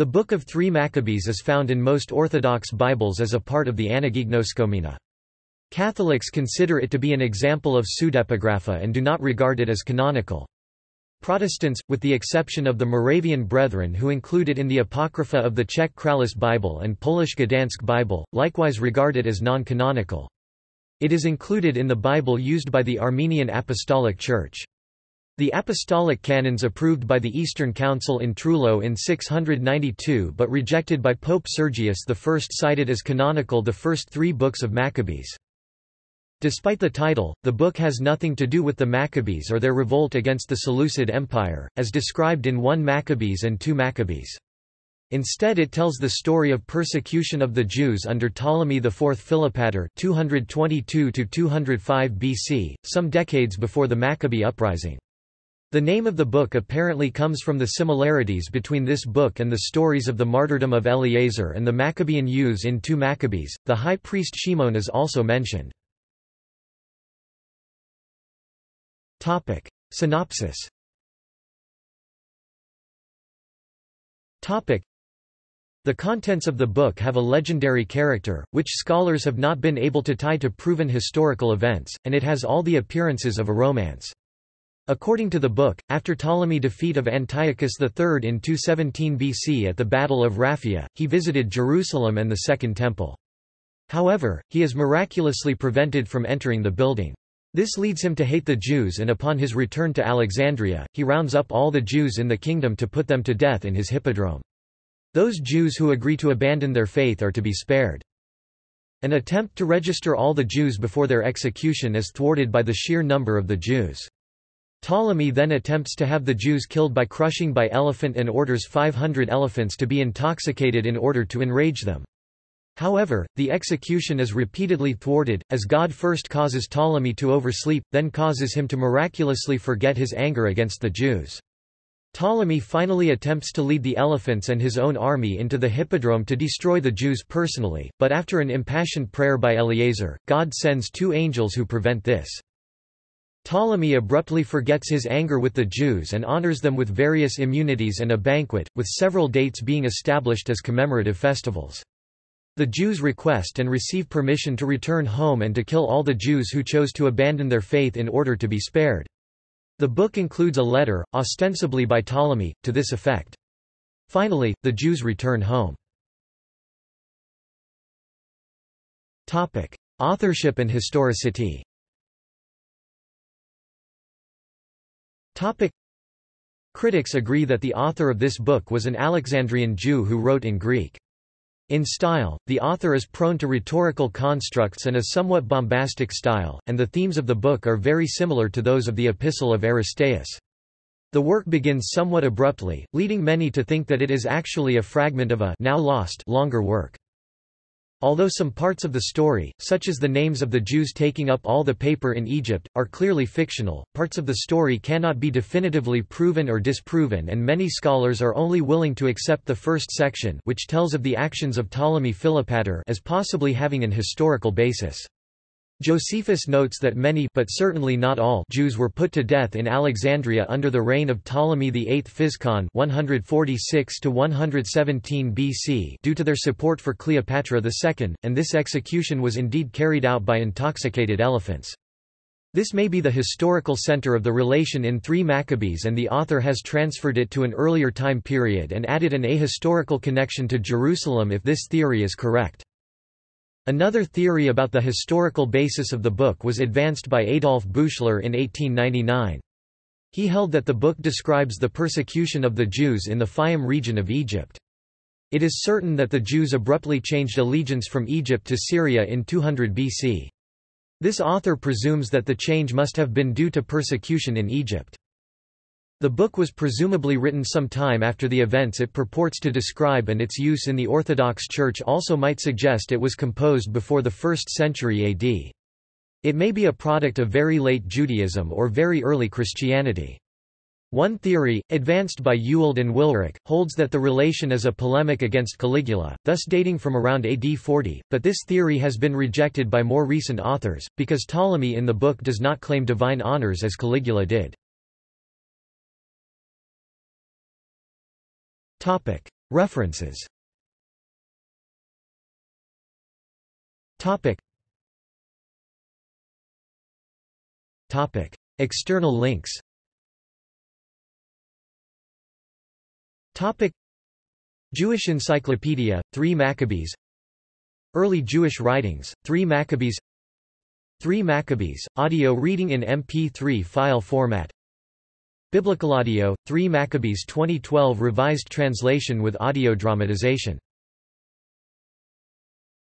The Book of Three Maccabees is found in most Orthodox Bibles as a part of the Anagignoskomena. Catholics consider it to be an example of pseudepigrapha and do not regard it as canonical. Protestants, with the exception of the Moravian Brethren who include it in the Apocrypha of the Czech Kralic Bible and Polish Gdansk Bible, likewise regard it as non-canonical. It is included in the Bible used by the Armenian Apostolic Church. The apostolic canons approved by the Eastern Council in Trullo in 692 but rejected by Pope Sergius I cited as canonical the first three books of Maccabees. Despite the title, the book has nothing to do with the Maccabees or their revolt against the Seleucid Empire, as described in 1 Maccabees and 2 Maccabees. Instead it tells the story of persecution of the Jews under Ptolemy IV Philopator 222 BC, some decades before the Maccabee uprising. The name of the book apparently comes from the similarities between this book and the stories of the martyrdom of Eleazar and the Maccabean youths in 2 Maccabees. The high priest Shimon is also mentioned. Topic: Synopsis. Topic: The contents of the book have a legendary character, which scholars have not been able to tie to proven historical events, and it has all the appearances of a romance. According to the book, after Ptolemy's defeat of Antiochus III in 217 BC at the Battle of Raphia, he visited Jerusalem and the Second Temple. However, he is miraculously prevented from entering the building. This leads him to hate the Jews and upon his return to Alexandria, he rounds up all the Jews in the kingdom to put them to death in his hippodrome. Those Jews who agree to abandon their faith are to be spared. An attempt to register all the Jews before their execution is thwarted by the sheer number of the Jews. Ptolemy then attempts to have the Jews killed by crushing by elephant and orders 500 elephants to be intoxicated in order to enrage them. However, the execution is repeatedly thwarted, as God first causes Ptolemy to oversleep, then causes him to miraculously forget his anger against the Jews. Ptolemy finally attempts to lead the elephants and his own army into the hippodrome to destroy the Jews personally, but after an impassioned prayer by Eleazar, God sends two angels who prevent this. Ptolemy abruptly forgets his anger with the Jews and honors them with various immunities and a banquet, with several dates being established as commemorative festivals. The Jews request and receive permission to return home and to kill all the Jews who chose to abandon their faith in order to be spared. The book includes a letter, ostensibly by Ptolemy, to this effect. Finally, the Jews return home. Authorship and historicity Topic. Critics agree that the author of this book was an Alexandrian Jew who wrote in Greek. In style, the author is prone to rhetorical constructs and a somewhat bombastic style, and the themes of the book are very similar to those of the Epistle of Aristeas. The work begins somewhat abruptly, leading many to think that it is actually a fragment of a now lost longer work. Although some parts of the story, such as the names of the Jews taking up all the paper in Egypt, are clearly fictional, parts of the story cannot be definitively proven or disproven and many scholars are only willing to accept the first section which tells of the actions of Ptolemy Philopator as possibly having an historical basis. Josephus notes that many but certainly not all Jews were put to death in Alexandria under the reign of Ptolemy VIII Physcon 146 to 117 BC due to their support for Cleopatra II, and this execution was indeed carried out by intoxicated elephants. This may be the historical center of the relation in 3 Maccabees and the author has transferred it to an earlier time period and added an ahistorical connection to Jerusalem if this theory is correct. Another theory about the historical basis of the book was advanced by Adolf Büchler in 1899. He held that the book describes the persecution of the Jews in the Fayum region of Egypt. It is certain that the Jews abruptly changed allegiance from Egypt to Syria in 200 BC. This author presumes that the change must have been due to persecution in Egypt. The book was presumably written some time after the events it purports to describe and its use in the Orthodox Church also might suggest it was composed before the 1st century AD. It may be a product of very late Judaism or very early Christianity. One theory, advanced by Ewald and Willrich, holds that the relation is a polemic against Caligula, thus dating from around AD 40, but this theory has been rejected by more recent authors, because Ptolemy in the book does not claim divine honors as Caligula did. References Topic. Topic. External links Topic. Jewish Encyclopedia, 3 Maccabees Early Jewish Writings, 3 Maccabees 3 Maccabees, audio reading in MP3 file format Biblical Audio, 3 Maccabees 2012 revised translation with audio dramatization